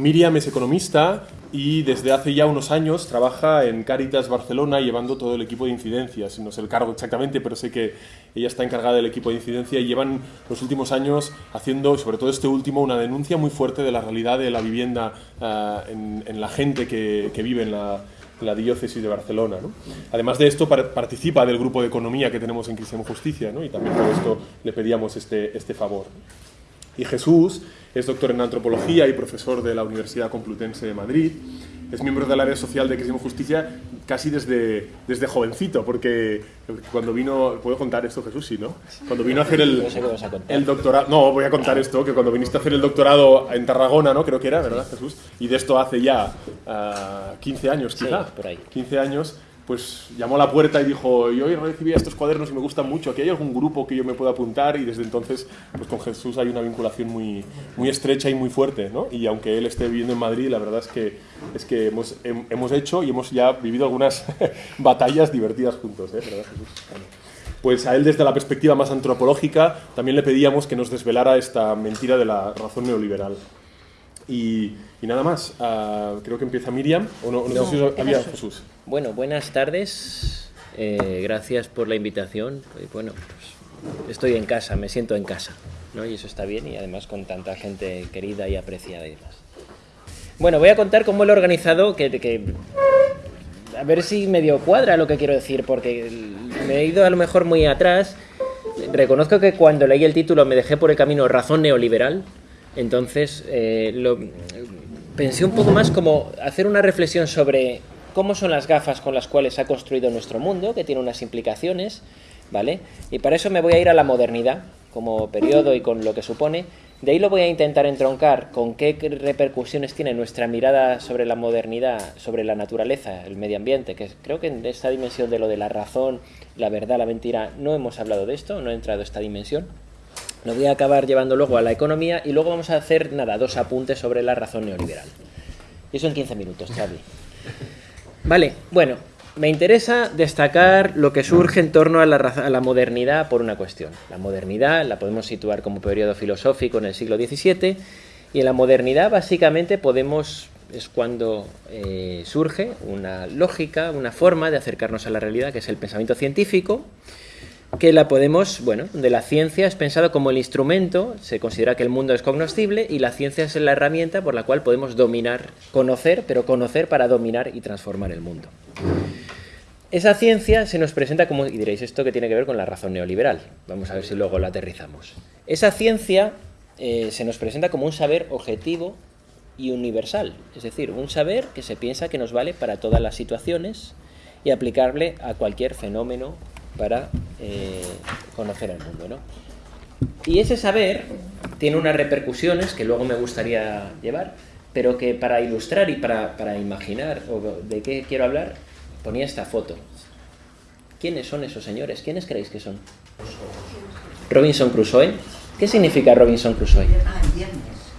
Miriam es economista y desde hace ya unos años trabaja en Caritas Barcelona llevando todo el equipo de incidencias. No sé el cargo exactamente, pero sé que ella está encargada del equipo de incidencia y llevan los últimos años haciendo, sobre todo este último, una denuncia muy fuerte de la realidad de la vivienda eh, en, la gente que, vive en la, diócesis de Barcelona. Además de esto, participa del grupo de economía que tenemos en Cristiano Justicia y también por esto le pedíamos este, este favor. Y Jesús es doctor en antropología y profesor de la Universidad Complutense de Madrid. Es miembro del área social de Cristiano Justicia casi desde, desde jovencito, porque cuando vino, ¿puedo contar esto Jesús? Sí, ¿no? Cuando vino a hacer el, el doctorado, no, voy a contar esto, que cuando viniste a hacer el doctorado en Tarragona, ¿no? Creo que era, ¿verdad Jesús? Y de esto hace ya 15 ah, años quizá, por ahí. 15 años, pues llamó a la puerta y dijo, yo hoy recibí estos cuadernos y me gustan mucho, aquí hay algún grupo que yo me pueda apuntar y desde entonces pues con Jesús hay una vinculación muy, muy estrecha y muy fuerte, ¿no? Y aunque él esté viviendo en Madrid, la verdad es que, es que hemos, hemos hecho y hemos ya vivido algunas batallas divertidas juntos, ¿eh? ¿verdad? Pues a él desde la perspectiva más antropológica también le pedíamos que nos desvelara esta mentira de la razón neoliberal. Y, nada más, ah, creo que empieza Miriam, o no, no, sé si había Jesús. Bueno, buenas tardes, eh, gracias por la invitación. Bueno, pues estoy en casa, me siento en casa, ¿no? y eso está bien, y además con tanta gente querida y apreciada y demás. Bueno, voy a contar cómo lo he organizado, que, que a ver si medio cuadra lo que quiero decir, porque me he ido a lo mejor muy atrás. Reconozco que cuando leí el título me dejé por el camino razón neoliberal, entonces eh, lo, pensé un poco más como hacer una reflexión sobre cómo son las gafas con las cuales ha construido nuestro mundo, que tiene unas implicaciones, ¿vale? Y para eso me voy a ir a la modernidad como periodo y con lo que supone. De ahí lo voy a intentar entroncar con qué repercusiones tiene nuestra mirada sobre la modernidad, sobre la naturaleza, el medio ambiente, que creo que en esta dimensión de lo de la razón, la verdad, la mentira, no hemos hablado de esto, no he entrado esta dimensión. Lo voy a acabar llevando luego a la economía y luego vamos a hacer, nada, dos apuntes sobre la razón neoliberal. Y eso en 15 minutos, Charlie. Vale, bueno, me interesa destacar lo que surge en torno a la, modernidad por una cuestión. La modernidad la podemos situar como periodo filosófico en el siglo XVII y en la modernidad básicamente podemos es cuando eh, surge una lógica, una forma de acercarnos a la realidad que es el pensamiento científico que la podemos, bueno, de la ciencia es pensado como el instrumento, se considera que el mundo es cognoscible y la ciencia es la herramienta por la cual podemos dominar, conocer, pero conocer para dominar y transformar el mundo. Esa ciencia se nos presenta como, y diréis, esto que tiene que ver con la razón neoliberal, vamos a ver si luego lo aterrizamos. Esa ciencia eh, se nos presenta como un saber objetivo y universal, es decir, un saber que se piensa que nos vale para todas las situaciones y aplicable a cualquier fenómeno para eh, conocer el mundo. ¿no? Y ese saber tiene unas repercusiones que luego me gustaría llevar, pero que para ilustrar y para, para imaginar o de qué quiero hablar, ponía esta foto. ¿Quiénes son esos señores? ¿Quiénes creéis que son? Robinson Crusoe. ¿Qué significa Robinson Crusoe?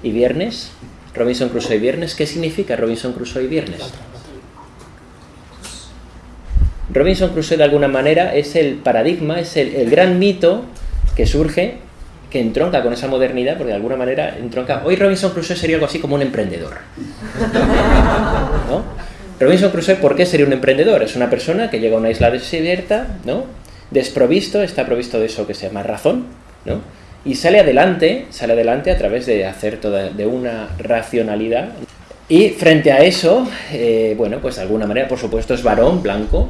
¿Y viernes? Robinson Crusoe y viernes. ¿Qué significa Robinson Crusoe y viernes? Robinson Crusoe de alguna manera es el paradigma, es el, gran mito que surge, que entronca con esa modernidad, porque de alguna manera entronca... Hoy Robinson Crusoe sería algo así como un emprendedor. Robinson Crusoe, ¿por qué sería un emprendedor? Es una persona que llega a una isla desierta, ¿no? desprovisto, está provisto de eso que se llama razón, ¿no? y sale adelante, sale adelante a través de hacer toda, de una racionalidad. Y frente a eso, eh, bueno, pues de alguna manera, por supuesto, es varón, blanco,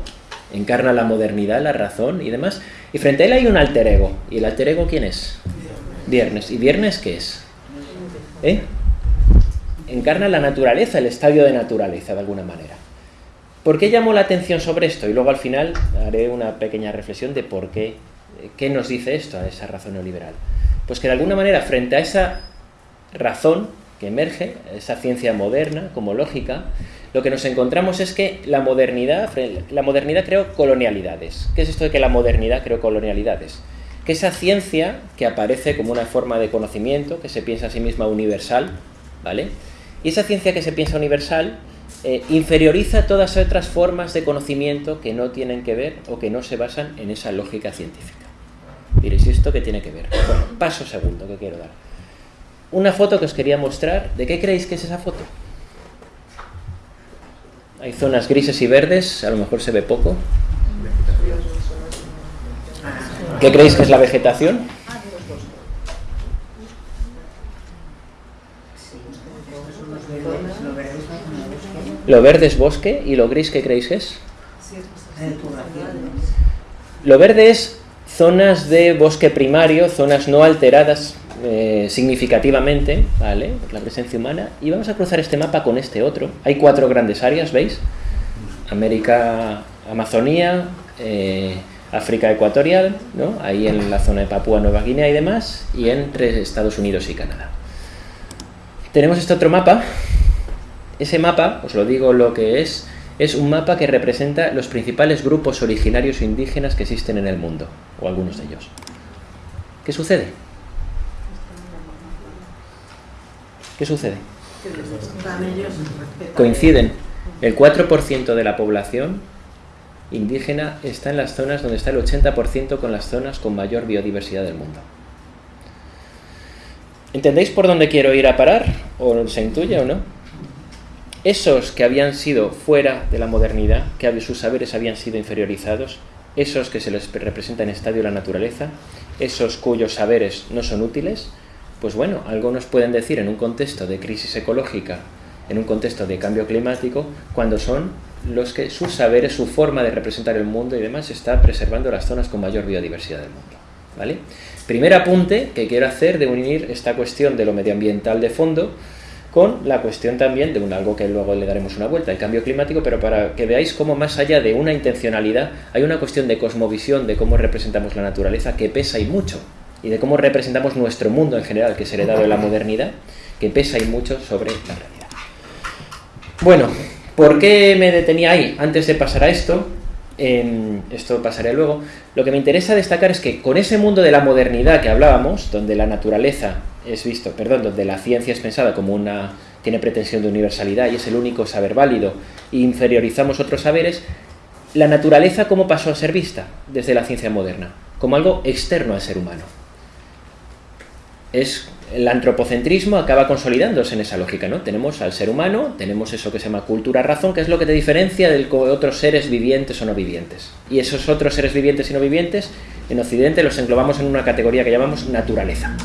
encarna la modernidad, la razón y demás. Y frente a él hay un alter ego. ¿Y el alter ego quién es? Viernes. ¿Y viernes qué es? ¿Eh? Encarna la naturaleza, el estadio de naturaleza, de alguna manera. ¿Por qué llamó la atención sobre esto? Y luego al final haré una pequeña reflexión de por qué, qué nos dice esto a esa razón neoliberal. Pues que de alguna manera, frente a esa razón que emerge, esa ciencia moderna como lógica, lo que nos encontramos es que la modernidad, la modernidad creó colonialidades. ¿Qué es esto de que la modernidad creó colonialidades? Que esa ciencia que aparece como una forma de conocimiento, que se piensa a sí misma universal, ¿vale? Y esa ciencia que se piensa universal eh, inferioriza todas otras formas de conocimiento que no tienen que ver o que no se basan en esa lógica científica. Diréis, ¿y esto qué tiene que ver? Bueno, paso segundo que quiero dar. Una foto que os quería mostrar. ¿De qué creéis que es esa foto? Hay zonas grises y verdes, a lo mejor se ve poco. ¿Qué creéis que es la vegetación? Lo verde es bosque y lo gris, ¿qué creéis que es? Lo verde es zonas de bosque primario, zonas no alteradas eh, significativamente, ¿vale? La presencia humana. Y vamos a cruzar este mapa con este otro. Hay cuatro grandes áreas, ¿veis? América, Amazonía, eh, África Ecuatorial, ¿no? Ahí en la zona de Papúa Nueva Guinea y demás, y entre Estados Unidos y Canadá. Tenemos este otro mapa. Ese mapa, os lo digo lo que es, es un mapa que representa los principales grupos originarios indígenas que existen en el mundo, o algunos de ellos. ¿Qué sucede? ¿Qué sucede? Coinciden. El 4% de la población indígena está en las zonas donde está el 80% con las zonas con mayor biodiversidad del mundo. ¿Entendéis por dónde quiero ir a parar? ¿O se intuye o no? Esos que habían sido fuera de la modernidad, que sus saberes habían sido inferiorizados, esos que se les representa en estadio de la naturaleza, esos cuyos saberes no son útiles, pues bueno, algunos pueden decir en un contexto de crisis ecológica, en un contexto de cambio climático, cuando son los que sus saberes, su forma de representar el mundo y demás está preservando las zonas con mayor biodiversidad del mundo. ¿vale? Primer apunte que quiero hacer de unir esta cuestión de lo medioambiental de fondo con la cuestión también de un algo que luego le daremos una vuelta, el cambio climático, pero para que veáis cómo más allá de una intencionalidad hay una cuestión de cosmovisión, de cómo representamos la naturaleza que pesa y mucho y de cómo representamos nuestro mundo en general, que es heredado de la modernidad, que pesa y mucho sobre la realidad. Bueno, ¿por qué me detenía ahí? Antes de pasar a esto, esto pasaré luego, lo que me interesa destacar es que con ese mundo de la modernidad que hablábamos, donde la naturaleza es visto, perdón, donde la ciencia es pensada como una tiene pretensión de universalidad y es el único saber válido, e inferiorizamos otros saberes, la naturaleza cómo pasó a ser vista desde la ciencia moderna, como algo externo al ser humano es el antropocentrismo acaba consolidándose en esa lógica, ¿no? Tenemos al ser humano, tenemos eso que se llama cultura-razón, que es lo que te diferencia de otros seres vivientes o no vivientes. Y esos otros seres vivientes y no vivientes, en Occidente los englobamos en una categoría que llamamos naturaleza.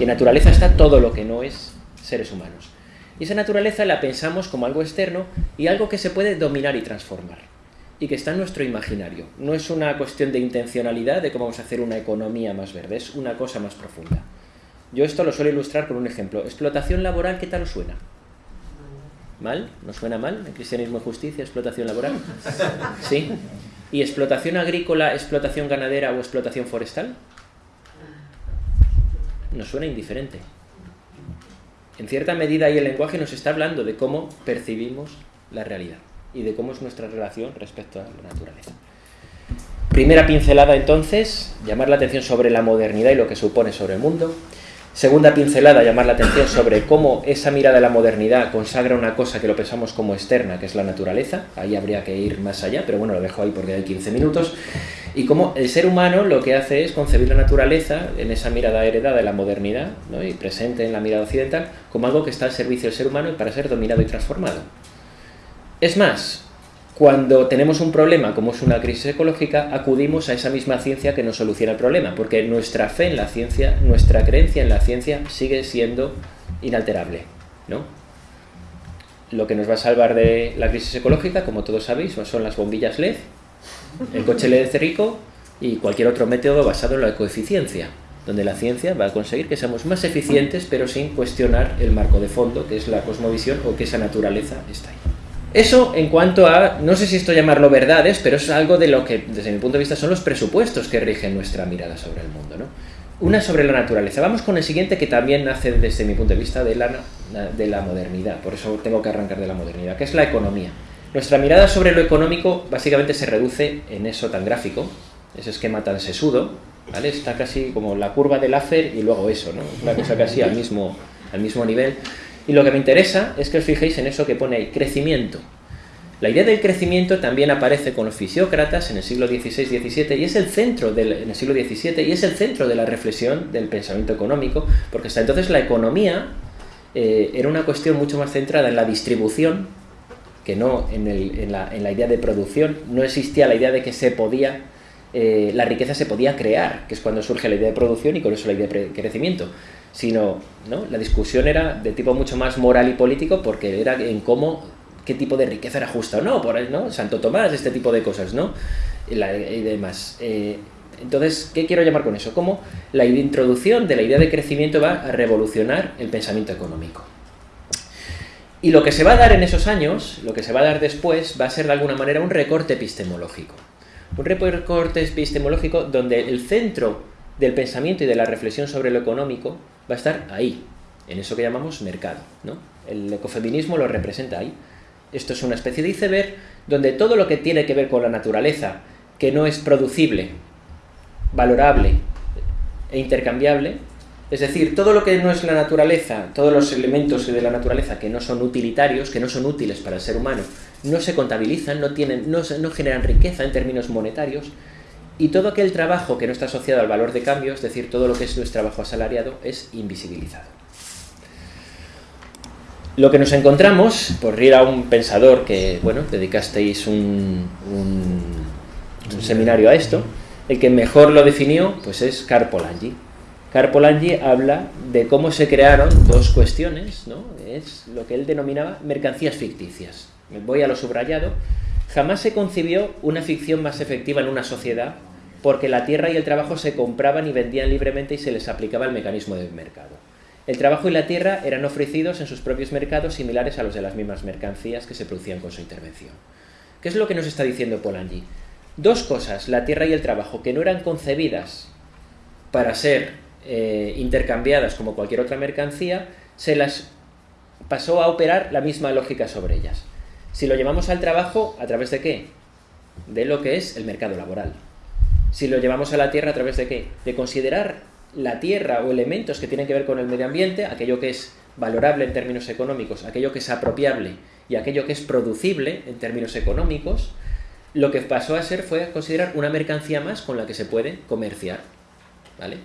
Y en naturaleza está todo lo que no es seres humanos. Y esa naturaleza la pensamos como algo externo y algo que se puede dominar y transformar. Y que está en nuestro imaginario. No es una cuestión de intencionalidad de cómo vamos a hacer una economía más verde, es una cosa más profunda. Yo esto lo suelo ilustrar con un ejemplo. Explotación laboral, ¿qué tal os suena? ¿Mal? ¿No suena mal? ¿El cristianismo y justicia, explotación laboral? ¿Sí? ¿Y explotación agrícola, explotación ganadera o explotación forestal? Nos suena indiferente. En cierta medida ahí el lenguaje nos está hablando de cómo percibimos la realidad y de cómo es nuestra relación respecto a la naturaleza. Primera pincelada entonces, llamar la atención sobre la modernidad y lo que supone sobre el mundo. Segunda pincelada, llamar la atención sobre cómo esa mirada de la modernidad consagra una cosa que lo pensamos como externa, que es la naturaleza. Ahí habría que ir más allá, pero bueno, lo dejo ahí porque hay 15 minutos. Y cómo el ser humano lo que hace es concebir la naturaleza en esa mirada heredada de la modernidad y presente en la mirada occidental como algo que está al servicio del ser humano y para ser dominado y transformado. Es más, cuando tenemos un problema como es una crisis ecológica, acudimos a esa misma ciencia que nos soluciona el problema, porque nuestra fe en la ciencia, nuestra creencia en la ciencia sigue siendo inalterable, ¿no? Lo que nos va a salvar de la crisis ecológica, como todos sabéis, son las bombillas LED, el coche LED rico y cualquier otro método basado en la coeficiencia, donde la ciencia va a conseguir que seamos más eficientes, pero sin cuestionar el marco de fondo, que es la cosmovisión o que esa naturaleza está ahí. Eso en cuanto a, no sé si esto llamarlo verdades, pero es algo de lo que, desde mi punto de vista, son los presupuestos que rigen nuestra mirada sobre el mundo. ¿no? Una sobre la naturaleza. Vamos con el siguiente que también nace desde mi punto de vista de la, de la modernidad, por eso tengo que arrancar de la modernidad, que es la economía. Nuestra mirada sobre lo económico básicamente se reduce en eso tan gráfico, ese esquema tan sesudo, ¿vale? Está casi como la curva del Laffer y luego eso, ¿no? Una cosa casi al mismo, al mismo nivel. Y lo que me interesa es que os fijéis en eso que pone ahí, crecimiento. La idea del crecimiento también aparece con los fisiócratas en el siglo XVI-XVII y es el centro del, en el siglo XVII y es el centro de la reflexión del pensamiento económico, porque hasta entonces la economía eh, era una cuestión mucho más centrada en la distribución que no en, la, idea de producción, no existía la idea de que se podía, eh, la riqueza se podía crear, que es cuando surge la idea de producción y con eso la idea de crecimiento, sino ¿no? la discusión era de tipo mucho más moral y político porque era en cómo, qué tipo de riqueza era justa o no, por ¿no? Santo Tomás, este tipo de cosas, ¿no? Y, demás. Eh, entonces, ¿qué quiero llamar con eso? Cómo la introducción de la idea de crecimiento va a revolucionar el pensamiento económico. Y lo que se va a dar en esos años, lo que se va a dar después, va a ser de alguna manera un recorte epistemológico. Un recorte epistemológico donde el centro del pensamiento y de la reflexión sobre lo económico va a estar ahí, en eso que llamamos mercado. ¿no? El ecofeminismo lo representa ahí. Esto es una especie de iceberg donde todo lo que tiene que ver con la naturaleza, que no es producible, valorable e intercambiable, es decir, todo lo que no es la naturaleza, todos los elementos de la naturaleza que no son utilitarios, que no son útiles para el ser humano, no se contabilizan, no, tienen, no, no generan riqueza en términos monetarios, y todo aquel trabajo que no está asociado al valor de cambio, es decir, todo lo que es nuestro trabajo asalariado, es invisibilizado. Lo que nos encontramos, por ir a un pensador que, bueno, dedicasteis un, seminario a esto, el que mejor lo definió, pues es Carpolangi. Carpolangi habla de cómo se crearon dos cuestiones, ¿no? Es lo que él denominaba mercancías ficticias. Voy a lo subrayado. Jamás se concibió una ficción más efectiva en una sociedad porque la tierra y el trabajo se compraban y vendían libremente y se les aplicaba el mecanismo del mercado. El trabajo y la tierra eran ofrecidos en sus propios mercados similares a los de las mismas mercancías que se producían con su intervención. ¿Qué es lo que nos está diciendo Polanyi? Dos cosas, la tierra y el trabajo, que no eran concebidas para ser eh, intercambiadas como cualquier otra mercancía, se las pasó a operar la misma lógica sobre ellas. Si lo llevamos al trabajo, ¿a través de qué? De lo que es el mercado laboral. Si lo llevamos a la tierra, ¿a través de qué? De considerar la tierra o elementos que tienen que ver con el medio ambiente, aquello que es valorable en términos económicos, aquello que es apropiable y aquello que es producible en términos económicos, lo que pasó a ser fue considerar una mercancía más con la que se puede comerciar. ¿Vale?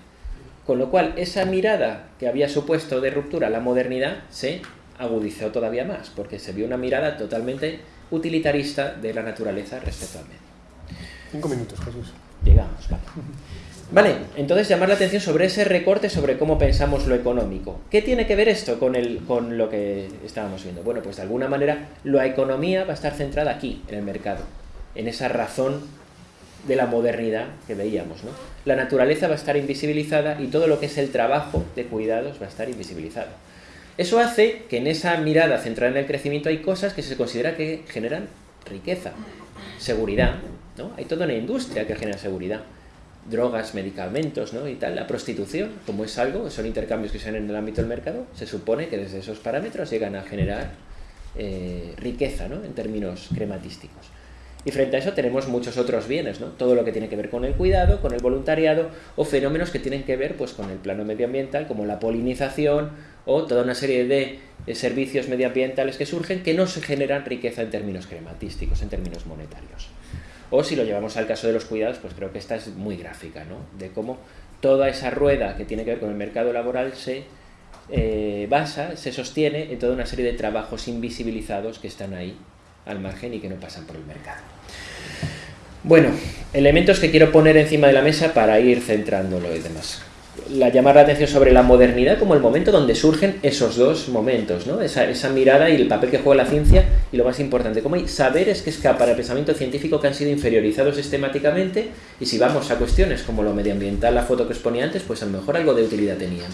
Con lo cual, esa mirada que había supuesto de ruptura la modernidad se agudizó todavía más, porque se vio una mirada totalmente utilitarista de la naturaleza respecto al medio. Cinco minutos, Jesús. Llegamos, vale. Vale, entonces llamar la atención sobre ese recorte sobre cómo pensamos lo económico. ¿Qué tiene que ver esto con, el, con lo que estábamos viendo? Bueno, pues de alguna manera la economía va a estar centrada aquí, en el mercado, en esa razón de la modernidad que veíamos. ¿no? La naturaleza va a estar invisibilizada y todo lo que es el trabajo de cuidados va a estar invisibilizado. Eso hace que en esa mirada centrada en el crecimiento hay cosas que se considera que generan riqueza, seguridad, ¿no? Hay toda una industria que genera seguridad. Drogas, medicamentos, ¿no? Y tal. La prostitución, como es algo, son intercambios que se dan en el ámbito del mercado, se supone que desde esos parámetros llegan a generar eh, riqueza, ¿no? En términos crematísticos. Y frente a eso tenemos muchos otros bienes, ¿no? Todo lo que tiene que ver con el cuidado, con el voluntariado o fenómenos que tienen que ver pues, con el plano medioambiental, como la polinización o toda una serie de servicios medioambientales que surgen que no se generan riqueza en términos crematísticos, en términos monetarios. O si lo llevamos al caso de los cuidados, pues creo que esta es muy gráfica, ¿no? De cómo toda esa rueda que tiene que ver con el mercado laboral se eh, basa, se sostiene en toda una serie de trabajos invisibilizados que están ahí al margen y que no pasan por el mercado. Bueno, elementos que quiero poner encima de la mesa para ir centrándolo y demás. La, llamar la atención sobre la modernidad como el momento donde surgen esos dos momentos, ¿no? esa, esa mirada y el papel que juega la ciencia y lo más importante, cómo hay saberes que escapan al pensamiento científico que han sido inferiorizados sistemáticamente y si vamos a cuestiones como lo medioambiental, la foto que os ponía antes, pues a lo mejor algo de utilidad tenían.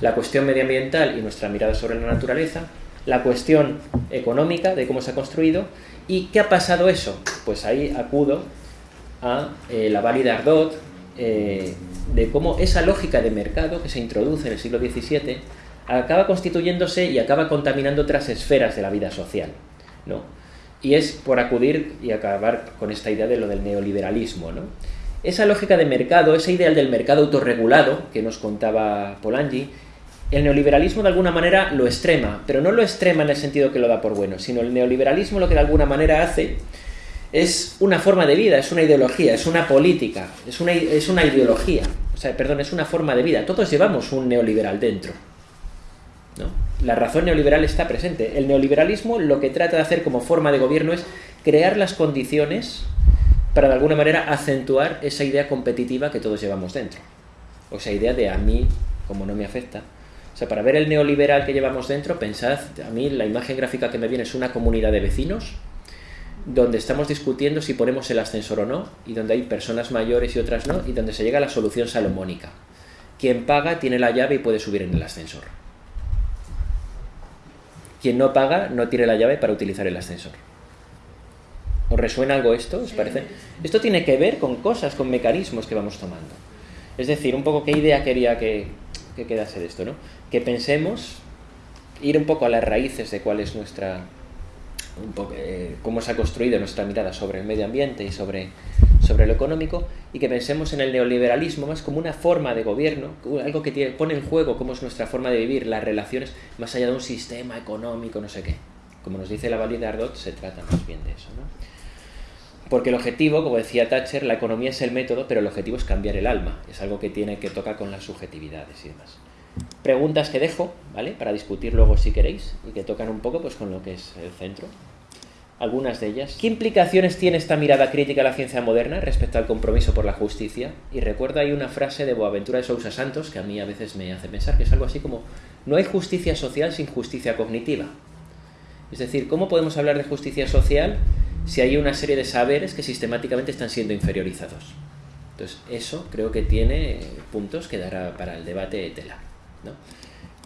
La cuestión medioambiental y nuestra mirada sobre la naturaleza la cuestión económica de cómo se ha construido y qué ha pasado eso. Pues ahí acudo a eh, la válida Ardot eh, de cómo esa lógica de mercado que se introduce en el siglo XVII acaba constituyéndose y acaba contaminando otras esferas de la vida social. ¿no? Y es por acudir y acabar con esta idea de lo del neoliberalismo. ¿no? Esa lógica de mercado, ese ideal del mercado autorregulado que nos contaba Polanyi, el neoliberalismo de alguna manera lo extrema, pero no lo extrema en el sentido que lo da por bueno, sino el neoliberalismo lo que de alguna manera hace es una forma de vida, es una ideología, es una política, es una, es una ideología, o sea, perdón, es una forma de vida. Todos llevamos un neoliberal dentro, la razón neoliberal está presente. El neoliberalismo lo que trata de hacer como forma de gobierno es crear las condiciones para de alguna manera acentuar esa idea competitiva que todos llevamos dentro. O esa idea de a mí, como no me afecta. O sea, para ver el neoliberal que llevamos dentro, pensad, a mí la imagen gráfica que me viene es una comunidad de vecinos donde estamos discutiendo si ponemos el ascensor o no, y donde hay personas mayores y otras no, y donde se llega a la solución salomónica. Quien paga tiene la llave y puede subir en el ascensor. Quien no paga no tiene la llave para utilizar el ascensor. ¿Os resuena algo esto? ¿Os parece? Esto tiene que ver con cosas, con mecanismos que vamos tomando. Es decir, un poco qué idea quería que, que quedase de esto, ¿no? Que pensemos, ir un poco a las raíces de cuál es nuestra, un poco, eh, cómo se ha construido nuestra mirada sobre el medio ambiente y sobre, sobre lo económico, y que pensemos en el neoliberalismo más como una forma de gobierno, algo que pone en juego cómo es nuestra forma de vivir, las relaciones, más allá de un sistema económico, no sé qué. Como nos dice la Valide Ardot, se trata más bien de eso, ¿no? Porque el objetivo, como decía Thatcher, la economía es el método, pero el objetivo es cambiar el alma. Es algo que tiene que tocar con las subjetividades y demás. Preguntas que dejo, ¿vale? Para discutir luego si queréis y que tocan un poco pues con lo que es el centro. Algunas de ellas. ¿Qué implicaciones tiene esta mirada crítica a la ciencia moderna respecto al compromiso por la justicia? Y recuerdo ahí una frase de Boaventura de Sousa Santos que a mí a veces me hace pensar que es algo así como no hay justicia social sin justicia cognitiva. Es decir, ¿cómo podemos hablar de justicia social si hay una serie de saberes que sistemáticamente están siendo inferiorizados. Entonces, eso creo que tiene puntos que dará para el debate de tela.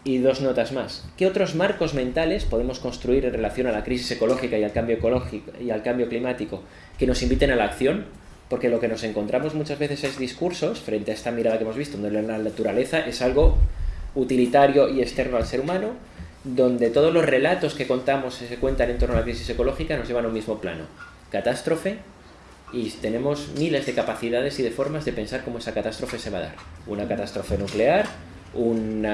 Y dos notas más. ¿Qué otros marcos mentales podemos construir en relación a la crisis ecológica y al cambio ecológico y al cambio climático que nos inviten a la acción? Porque lo que nos encontramos muchas veces es discursos frente a esta mirada que hemos visto, donde la naturaleza es algo utilitario y externo al ser humano, donde todos los relatos que contamos y se cuentan en torno a la crisis ecológica nos llevan a un mismo plano. Catástrofe, y tenemos miles de capacidades y de formas de pensar cómo esa catástrofe se va a dar. Una catástrofe nuclear, un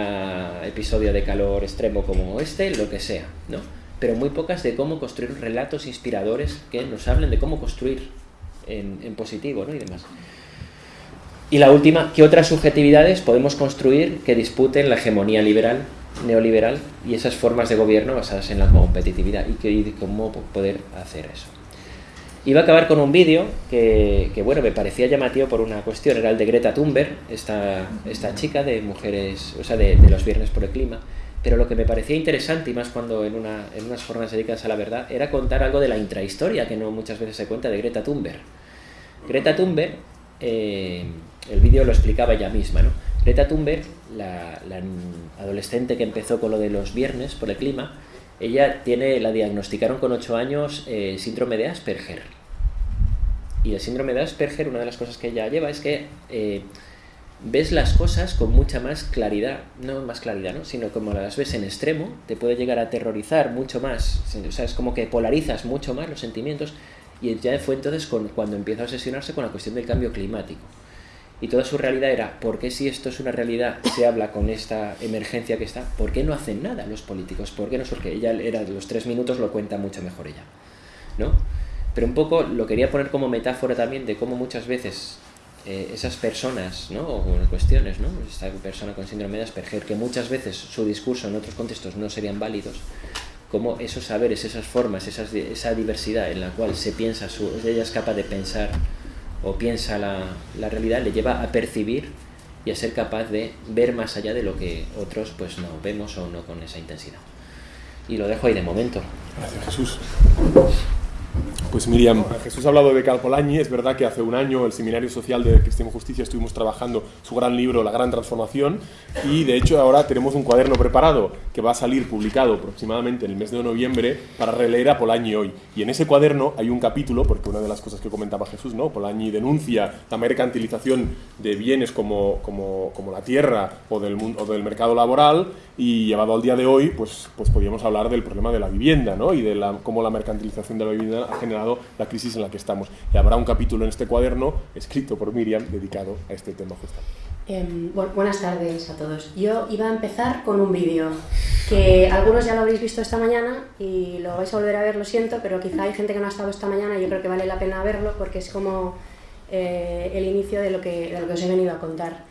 episodio de calor extremo como este, lo que sea, ¿no? Pero muy pocas de cómo construir relatos inspiradores que nos hablen de cómo construir en, en positivo, ¿no? Y demás. Y la última, ¿qué otras subjetividades podemos construir que disputen la hegemonía liberal neoliberal y esas formas de gobierno basadas en la competitividad y, que, cómo poder hacer eso. Iba a acabar con un vídeo que, bueno, me parecía llamativo por una cuestión, era el de Greta Thunberg, esta, esta chica de mujeres, o sea, de, los viernes por el clima, pero lo que me parecía interesante, y más cuando en, una, unas formas dedicadas a la verdad, era contar algo de la intrahistoria que no muchas veces se cuenta de Greta Thunberg. Greta Thunberg, eh, el vídeo lo explicaba ella misma, ¿no? Greta Thunberg, la, adolescente que empezó con lo de los viernes por el clima, ella tiene, la diagnosticaron con 8 años eh, síndrome de Asperger. Y el síndrome de Asperger, una de las cosas que ella lleva es que eh, ves las cosas con mucha más claridad, no más claridad, ¿no? sino como las ves en extremo, te puede llegar a aterrorizar mucho más, o sea, es como que polarizas mucho más los sentimientos, y ya fue entonces cuando empieza a obsesionarse con la cuestión del cambio climático y toda su realidad era, ¿por qué si esto es una realidad se habla con esta emergencia que está? ¿Por qué no hacen nada los políticos? ¿Por qué no surge? Ella era de los tres minutos lo cuenta mucho mejor ella, ¿no? Pero un poco lo quería poner como metáfora también de cómo muchas veces eh, esas personas, ¿no? O cuestiones, ¿no? Esta persona con síndrome de Asperger, que muchas veces su discurso en otros contextos no serían válidos, como esos saberes, esas formas, esas, esa diversidad en la cual se piensa, su, ella es capaz de pensar o piensa la, la, realidad le lleva a percibir y a ser capaz de ver más allá de lo que otros pues no vemos o no con esa intensidad. Y lo dejo ahí de momento. Gracias Jesús. Pues Miriam, Jesús ha hablado de Cal Polanyi, es verdad que hace un año el Seminario Social de Cristiano Justicia estuvimos trabajando su gran libro La Gran Transformación y de hecho ahora tenemos un cuaderno preparado que va a salir publicado aproximadamente en el mes de noviembre para releer a Polanyi hoy. Y en ese cuaderno hay un capítulo, porque una de las cosas que comentaba Jesús, ¿no? Polanyi denuncia la mercantilización de bienes como, como, como la tierra o del, o del mercado laboral y llevado al día de hoy, pues, pues podríamos hablar del problema de la vivienda ¿no? y de la, cómo la mercantilización de la vivienda ha generado la crisis en la que estamos. Y habrá un capítulo en este cuaderno escrito por Miriam dedicado a este tema Eh, buenas tardes a todos. Yo iba a empezar con un vídeo que algunos ya lo habréis visto esta mañana y lo vais a volver a ver, lo siento, pero quizá hay gente que no ha estado esta mañana y yo creo que vale la pena verlo porque es como eh, el inicio de lo, que, de lo que os he venido a contar.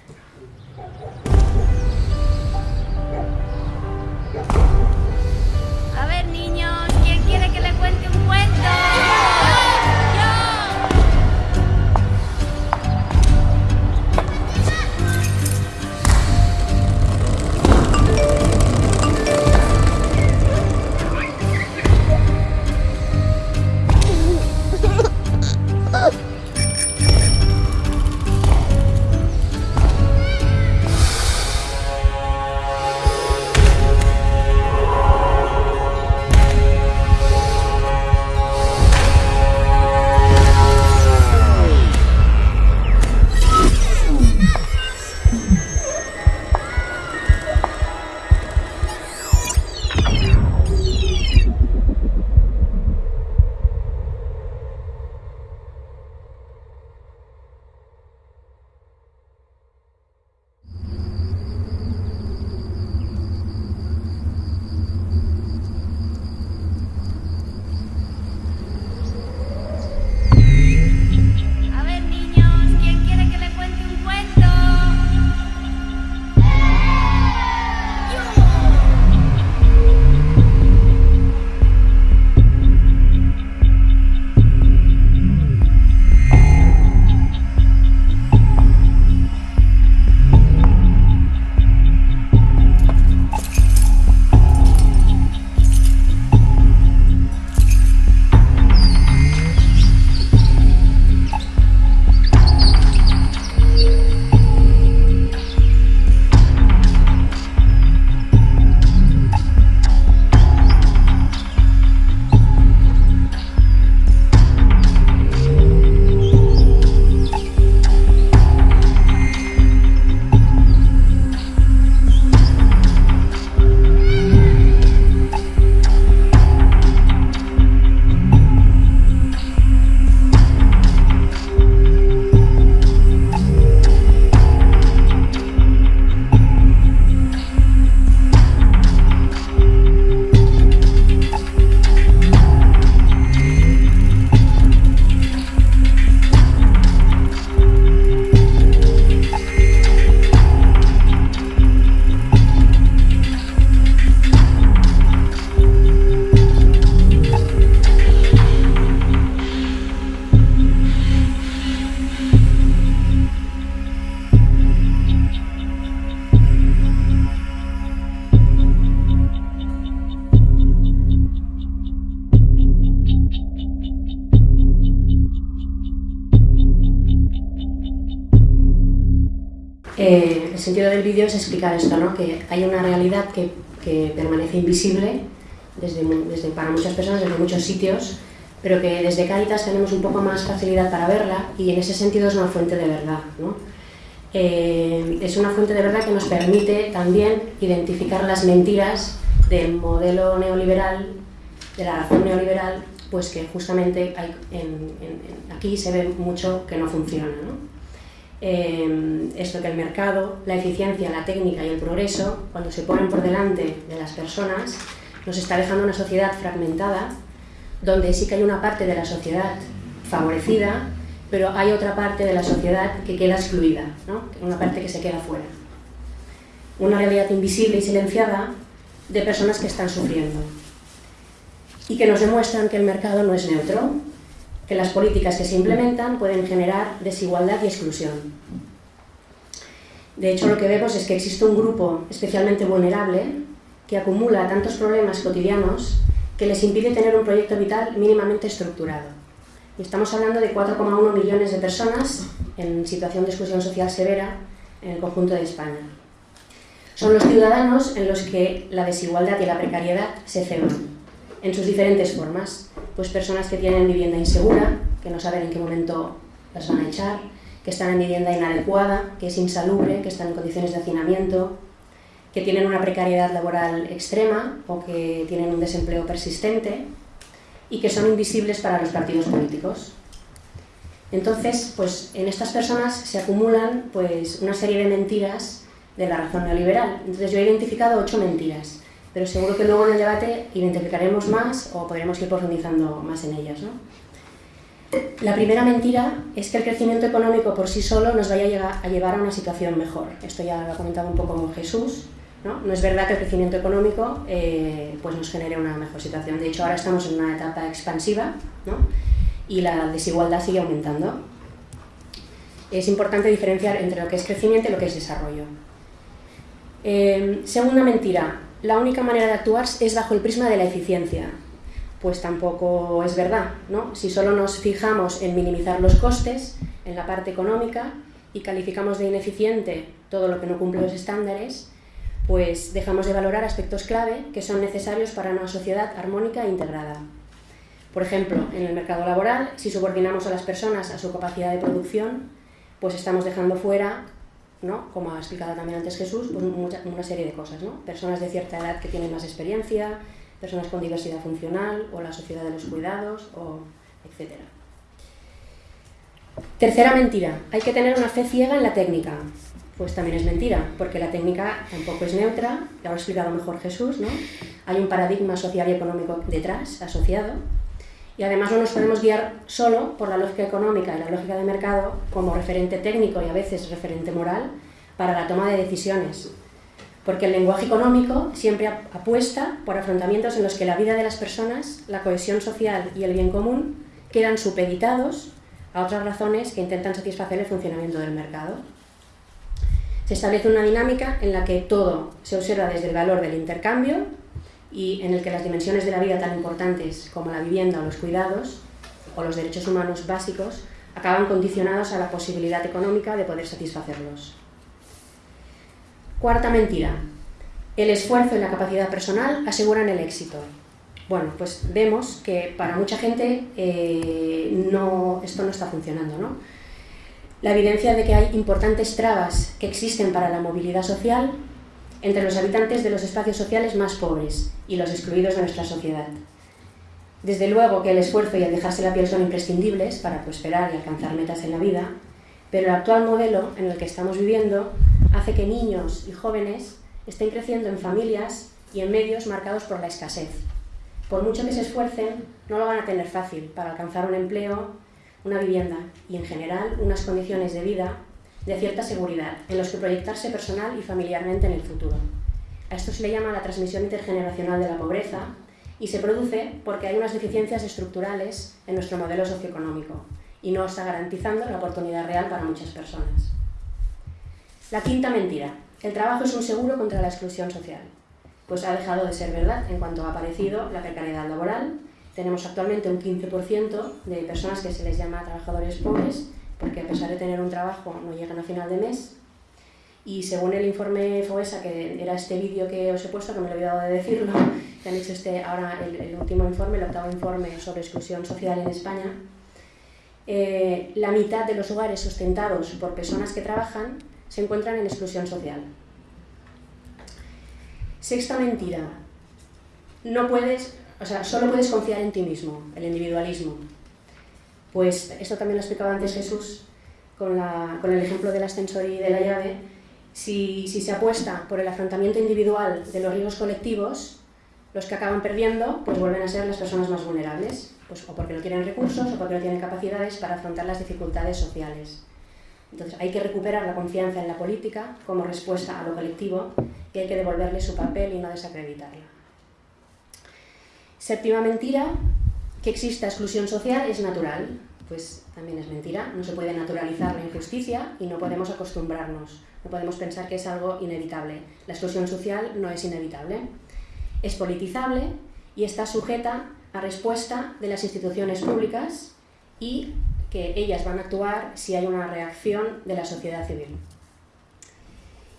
Eh, el sentido del vídeo es explicar esto, ¿no? que hay una realidad que, que permanece invisible desde, desde, para muchas personas desde muchos sitios, pero que desde Caritas tenemos un poco más facilidad para verla y en ese sentido es una fuente de verdad. ¿no? Eh, es una fuente de verdad que nos permite también identificar las mentiras del modelo neoliberal, de la razón neoliberal, pues que justamente hay en, en, aquí se ve mucho que no funciona. ¿no? Eh, esto que el mercado, la eficiencia, la técnica y el progreso, cuando se ponen por delante de las personas, nos está dejando una sociedad fragmentada, donde sí que hay una parte de la sociedad favorecida, pero hay otra parte de la sociedad que queda excluida, ¿no? una parte que se queda fuera. Una realidad invisible y silenciada de personas que están sufriendo y que nos demuestran que el mercado no es neutro, que las políticas que se implementan pueden generar desigualdad y exclusión. De hecho, lo que vemos es que existe un grupo especialmente vulnerable que acumula tantos problemas cotidianos que les impide tener un proyecto vital mínimamente estructurado. Y estamos hablando de 4,1 millones de personas en situación de exclusión social severa en el conjunto de España. Son los ciudadanos en los que la desigualdad y la precariedad se ceban, en sus diferentes formas. Pues personas que tienen vivienda insegura, que no saben en qué momento las van a echar, que están en vivienda inadecuada, que es insalubre, que están en condiciones de hacinamiento, que tienen una precariedad laboral extrema o que tienen un desempleo persistente y que son invisibles para los partidos políticos. Entonces, pues en estas personas se acumulan pues, una serie de mentiras de la razón neoliberal. Entonces yo he identificado ocho mentiras pero seguro que luego en el debate identificaremos más o podremos ir profundizando más en ellas. ¿no? La primera mentira es que el crecimiento económico por sí solo nos vaya a, llevar a una situación mejor. Esto ya lo ha comentado un poco Jesús. ¿no? no es verdad que el crecimiento económico eh, pues nos genere una mejor situación. De hecho, ahora estamos en una etapa expansiva ¿no? y la desigualdad sigue aumentando. Es importante diferenciar entre lo que es crecimiento y lo que es desarrollo. Eh, segunda mentira, la única manera de actuar es bajo el prisma de la eficiencia. Pues tampoco es verdad, ¿no? Si solo nos fijamos en minimizar los costes, en la parte económica, y calificamos de ineficiente todo lo que no cumple los estándares, pues dejamos de valorar aspectos clave que son necesarios para una sociedad armónica e integrada. Por ejemplo, en el mercado laboral, si subordinamos a las personas a su capacidad de producción, pues estamos dejando fuera ¿no? como ha explicado también antes Jesús, pues mucha, una serie de cosas. ¿no? Personas de cierta edad que tienen más experiencia, personas con diversidad funcional, o la sociedad de los cuidados, o etc. Tercera mentira, hay que tener una fe ciega en la técnica. Pues también es mentira, porque la técnica tampoco es neutra, ya lo ha explicado mejor Jesús, ¿no? Hay un paradigma social y económico detrás, asociado, y además no nos podemos guiar solo por la lógica económica y la lógica de mercado como referente técnico y a veces referente moral para la toma de decisiones. Porque el lenguaje económico siempre apuesta por afrontamientos en los que la vida de las personas, la cohesión social y el bien común quedan supeditados a otras razones que intentan satisfacer el funcionamiento del mercado. Se establece una dinámica en la que todo se observa desde el valor del intercambio y en el que las dimensiones de la vida tan importantes como la vivienda o los cuidados o los derechos humanos básicos acaban condicionados a la posibilidad económica de poder satisfacerlos. Cuarta mentira. El esfuerzo y la capacidad personal aseguran el éxito. Bueno, pues vemos que para mucha gente eh, no, esto no está funcionando. ¿no? La evidencia de que hay importantes trabas que existen para la movilidad social entre los habitantes de los espacios sociales más pobres y los excluidos de nuestra sociedad. Desde luego que el esfuerzo y el dejarse la piel son imprescindibles para prosperar y alcanzar metas en la vida, pero el actual modelo en el que estamos viviendo hace que niños y jóvenes estén creciendo en familias y en medios marcados por la escasez. Por mucho que se esfuercen, no lo van a tener fácil para alcanzar un empleo, una vivienda y, en general, unas condiciones de vida de cierta seguridad, en los que proyectarse personal y familiarmente en el futuro. A esto se le llama la transmisión intergeneracional de la pobreza y se produce porque hay unas deficiencias estructurales en nuestro modelo socioeconómico y no está garantizando la oportunidad real para muchas personas. La quinta mentira. El trabajo es un seguro contra la exclusión social. Pues ha dejado de ser verdad en cuanto ha aparecido la precariedad laboral. Tenemos actualmente un 15% de personas que se les llama trabajadores pobres porque a pesar de tener un trabajo no llegan a final de mes. y según el informe FOESA, que era este vídeo que os he puesto, que me lo he olvidado de decirlo, que han hecho este, ahora el, último informe, el octavo informe sobre exclusión social en España, eh, la mitad de los hogares sustentados por personas que trabajan se encuentran en exclusión social. Sexta mentira. No puedes, o sea, solo puedes confiar en ti mismo, el individualismo. Pues esto también lo explicaba antes Jesús con, el ejemplo del ascensor y de la llave. Si, se apuesta por el afrontamiento individual de los riesgos colectivos, los que acaban perdiendo pues vuelven a ser las personas más vulnerables, pues o porque no tienen recursos o porque no tienen capacidades para afrontar las dificultades sociales. Entonces hay que recuperar la confianza en la política como respuesta a lo colectivo y hay que devolverle su papel y no desacreditarla. Séptima mentira, que exista exclusión social es natural. Pues también es mentira, no se puede naturalizar la injusticia y no podemos acostumbrarnos, no podemos pensar que es algo inevitable. La exclusión social no es inevitable. Es politizable y está sujeta a respuesta de las instituciones públicas y que ellas van a actuar si hay una reacción de la sociedad civil.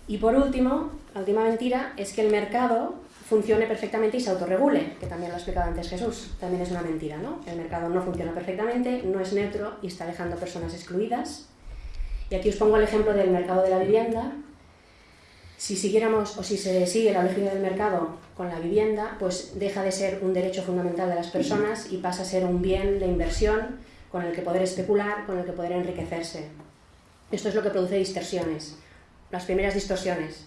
Y por último, la última mentira es que el mercado funcione perfectamente y se autorregule, que también lo ha explicado antes Jesús, también es una mentira, ¿no? El mercado no funciona perfectamente, no es neutro y está dejando personas excluidas. Y aquí os pongo el ejemplo del mercado de la vivienda. Si siguiéramos o si se sigue la lógica del mercado con la vivienda, pues deja de ser un derecho fundamental de las personas y pasa a ser un bien de inversión con el que poder especular, con el que poder enriquecerse. Esto es lo que produce distorsiones. Las primeras distorsiones.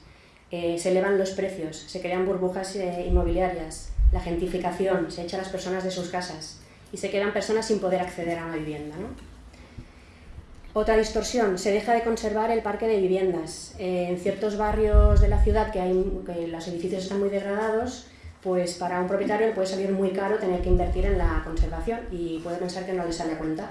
Eh, se elevan los precios, se crean burbujas eh, inmobiliarias, la gentificación, se echa a las personas de sus casas y se quedan personas sin poder acceder a una vivienda. Otra distorsión, se deja de conservar el parque de viviendas. Eh, en ciertos barrios de la ciudad que, hay, que los edificios están muy degradados, pues para un propietario le puede salir muy caro tener que invertir en la conservación y puede pensar que no le sale a cuenta.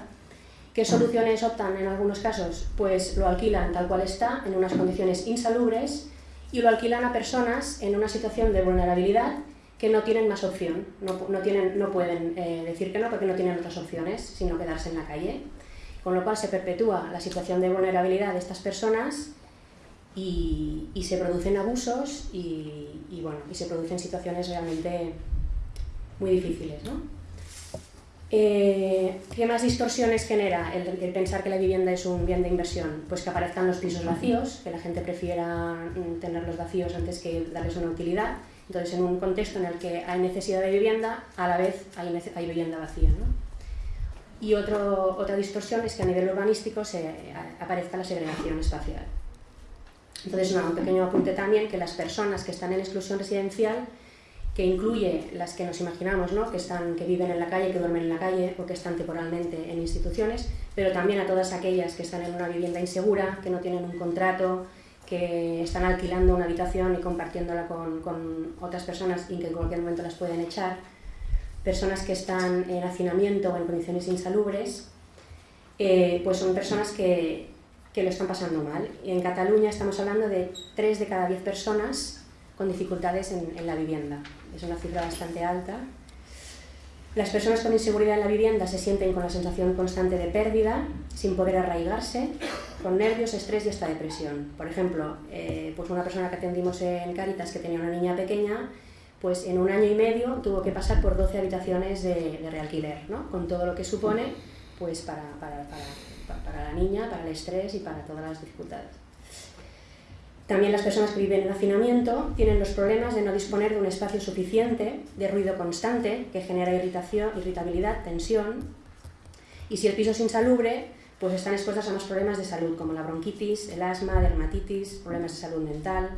¿Qué soluciones optan en algunos casos? Pues lo alquilan tal cual está, en unas condiciones insalubres, y lo alquilan a personas en una situación de vulnerabilidad que no tienen más opción, no, tienen, no pueden eh, decir que no porque no tienen otras opciones, sino quedarse en la calle. Con lo cual se perpetúa la situación de vulnerabilidad de estas personas y, se producen abusos y, bueno, y se producen situaciones realmente muy difíciles. ¿no? Eh, ¿Qué más distorsiones genera el, pensar que la vivienda es un bien de inversión? Pues que aparezcan los pisos vacíos, que la gente prefiera mm, tenerlos vacíos antes que darles una utilidad. Entonces, en un contexto en el que hay necesidad de vivienda, a la vez hay, hay vivienda vacía. ¿no? Y otro, otra distorsión es que a nivel urbanístico se, aparezca la segregación espacial. Entonces, un pequeño apunte también que las personas que están en exclusión residencial, que incluye las que nos imaginamos, ¿no? que, están, que viven en la calle, que duermen en la calle o que están temporalmente en instituciones, pero también a todas aquellas que están en una vivienda insegura, que no tienen un contrato, que están alquilando una habitación y compartiéndola con, con otras personas y que en cualquier momento las pueden echar, personas que están en hacinamiento o en condiciones insalubres, eh, pues son personas que, que lo están pasando mal. En Cataluña estamos hablando de 3 de cada 10 personas con dificultades en, la vivienda. Es una cifra bastante alta. Las personas con inseguridad en la vivienda se sienten con la sensación constante de pérdida, sin poder arraigarse, con nervios, estrés y hasta depresión. Por ejemplo, eh, pues una persona que atendimos en Caritas que tenía una niña pequeña, pues en un año y medio tuvo que pasar por 12 habitaciones de, de realquiler, ¿no? con todo lo que supone pues para, para, para para la niña, para el estrés y para todas las dificultades. También las personas que viven en hacinamiento tienen los problemas de no disponer de un espacio suficiente, de ruido constante, que genera irritación, irritabilidad, tensión. Y si el piso es insalubre, pues están expuestas a más problemas de salud, como la bronquitis, el asma, dermatitis, problemas de salud mental.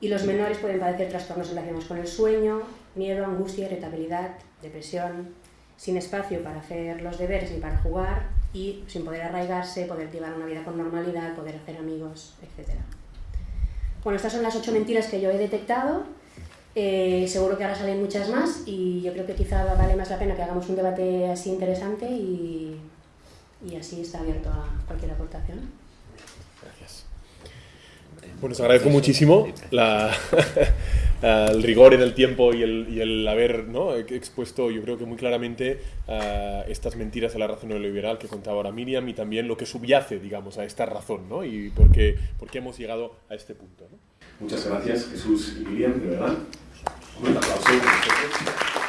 Y los menores pueden padecer trastornos relacionados con el sueño, miedo, angustia, irritabilidad, depresión, sin espacio para hacer los deberes ni para jugar, y sin poder arraigarse, poder llevar una vida con normalidad, poder hacer amigos, etc. Bueno, estas son las ocho mentiras que yo he detectado. Eh, seguro que ahora salen muchas más y yo creo que quizá vale más la pena que hagamos un debate así interesante y, y así está abierto a cualquier aportación. Gracias. Bueno, os agradezco muchísimo la, el rigor en el tiempo y el, y el haber ¿no? expuesto, yo creo que muy claramente, eh, estas mentiras a la razón neoliberal que contaba ahora Miriam y también lo que subyace, digamos, a esta razón ¿no? y por qué, por qué hemos llegado a este punto. ¿no? Muchas gracias, Jesús y Miriam, de verdad. Un aplauso.